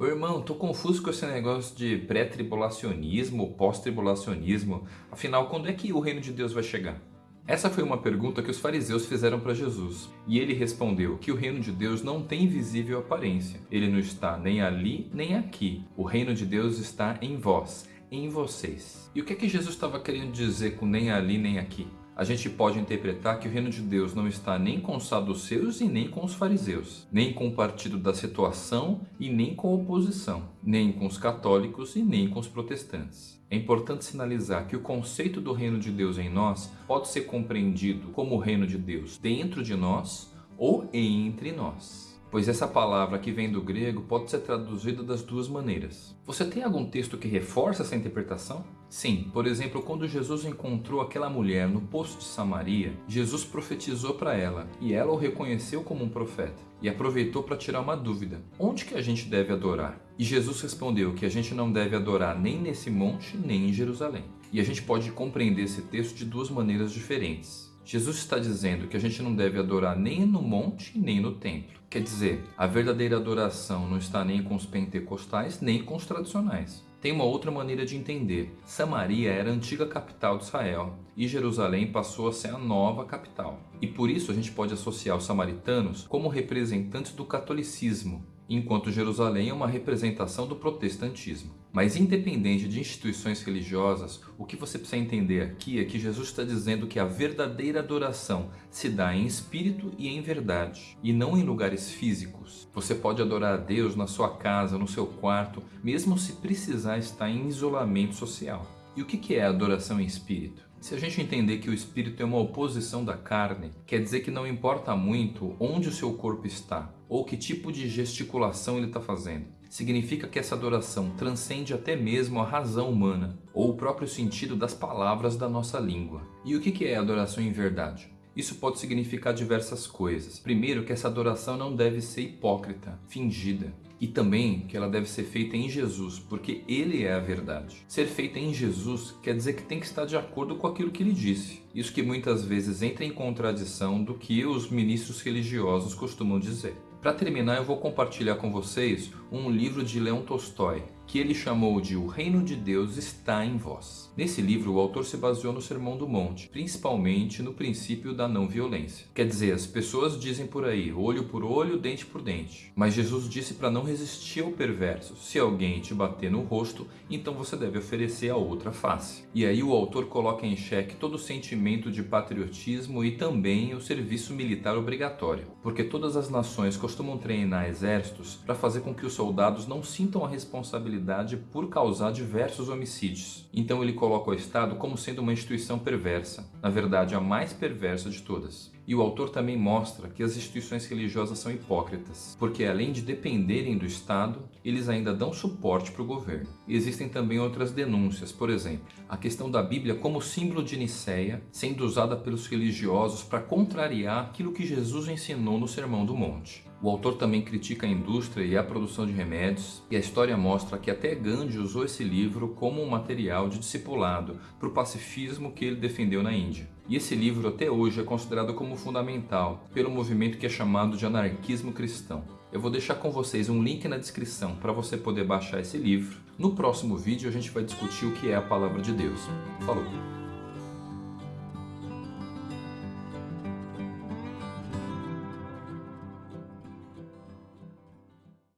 Ô irmão, tô confuso com esse negócio de pré-tribulacionismo pós-tribulacionismo. Afinal, quando é que o reino de Deus vai chegar? Essa foi uma pergunta que os fariseus fizeram para Jesus, e ele respondeu que o reino de Deus não tem visível aparência. Ele não está nem ali nem aqui. O reino de Deus está em vós, em vocês. E o que é que Jesus estava querendo dizer com nem ali nem aqui? A gente pode interpretar que o reino de Deus não está nem com os saduceus e nem com os fariseus, nem com o partido da situação e nem com a oposição, nem com os católicos e nem com os protestantes. É importante sinalizar que o conceito do reino de Deus em nós pode ser compreendido como o reino de Deus dentro de nós ou entre nós pois essa palavra que vem do grego pode ser traduzida das duas maneiras. Você tem algum texto que reforça essa interpretação? Sim, por exemplo, quando Jesus encontrou aquela mulher no poço de Samaria, Jesus profetizou para ela e ela o reconheceu como um profeta e aproveitou para tirar uma dúvida: onde que a gente deve adorar? E Jesus respondeu que a gente não deve adorar nem nesse monte nem em Jerusalém. E a gente pode compreender esse texto de duas maneiras diferentes. Jesus está dizendo que a gente não deve adorar nem no monte nem no templo. Quer dizer, a verdadeira adoração não está nem com os pentecostais nem com os tradicionais. Tem uma outra maneira de entender. Samaria era a antiga capital de Israel e Jerusalém passou a ser a nova capital. E por isso a gente pode associar os samaritanos como representantes do catolicismo, enquanto Jerusalém é uma representação do protestantismo. Mas independente de instituições religiosas, o que você precisa entender aqui é que Jesus está dizendo que a verdadeira adoração se dá em espírito e em verdade, e não em lugares físicos. Você pode adorar a Deus na sua casa, no seu quarto, mesmo se precisar estar em isolamento social. E o que é adoração em espírito? Se a gente entender que o espírito é uma oposição da carne, quer dizer que não importa muito onde o seu corpo está ou que tipo de gesticulação ele está fazendo. Significa que essa adoração transcende até mesmo a razão humana ou o próprio sentido das palavras da nossa língua. E o que é adoração em verdade? Isso pode significar diversas coisas. Primeiro, que essa adoração não deve ser hipócrita, fingida. E também que ela deve ser feita em Jesus, porque Ele é a verdade. Ser feita em Jesus quer dizer que tem que estar de acordo com aquilo que Ele disse. Isso que muitas vezes entra em contradição do que os ministros religiosos costumam dizer. Para terminar, eu vou compartilhar com vocês um livro de Leão Tolstói, que ele chamou de O Reino de Deus está em vós. Nesse livro, o autor se baseou no Sermão do Monte, principalmente no princípio da não violência. Quer dizer, as pessoas dizem por aí, olho por olho, dente por dente. Mas Jesus disse para não resistir ao perverso. Se alguém te bater no rosto, então você deve oferecer a outra face. E aí o autor coloca em xeque todo o sentimento de patriotismo e também o serviço militar obrigatório. Porque todas as nações costumam treinar exércitos para fazer com que os soldados não sintam a responsabilidade responsabilidade por causar diversos homicídios. Então ele coloca o Estado como sendo uma instituição perversa, na verdade a mais perversa de todas. E o autor também mostra que as instituições religiosas são hipócritas, porque além de dependerem do Estado, eles ainda dão suporte para o governo. Existem também outras denúncias, por exemplo, a questão da Bíblia como símbolo de Nicéia, sendo usada pelos religiosos para contrariar aquilo que Jesus ensinou no Sermão do Monte. O autor também critica a indústria e a produção de remédios, e a história mostra que até Gandhi usou esse livro como um material de discipulado para o pacifismo que ele defendeu na Índia. E esse livro até hoje é considerado como fundamental pelo movimento que é chamado de anarquismo cristão. Eu vou deixar com vocês um link na descrição para você poder baixar esse livro. No próximo vídeo a gente vai discutir o que é a Palavra de Deus. Falou!